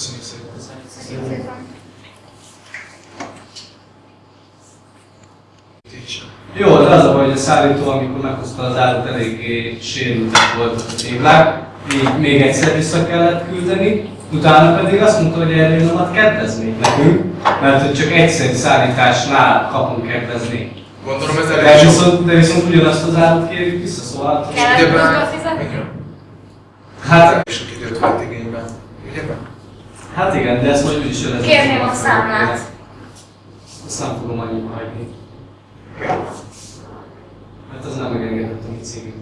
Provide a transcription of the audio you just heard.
Köszönjük szépen. Köszönjük szépen. Jó, de az a baj, hogy a szállító, amikor meghozta az árut, eléggé sérültek volt a téglák, így még egyszer vissza kellett küldeni, utána pedig azt mondta, hogy erről nem kedvezmény nekünk, mert hogy csak egyszerű szállításnál kapunk kedvezményt. Gondolom ez De elég sok. viszont, de viszont ugyanazt az árut kérjük vissza, szóval... Kellett fizetni? Hát, sok időt vett igénybe. Ugye? Hát igen, de ezt majd úgyis jön ez Kérném a számlát. Azt nem fogom annyiba hagyni. Mert az nem megengedett a mi cégünknek.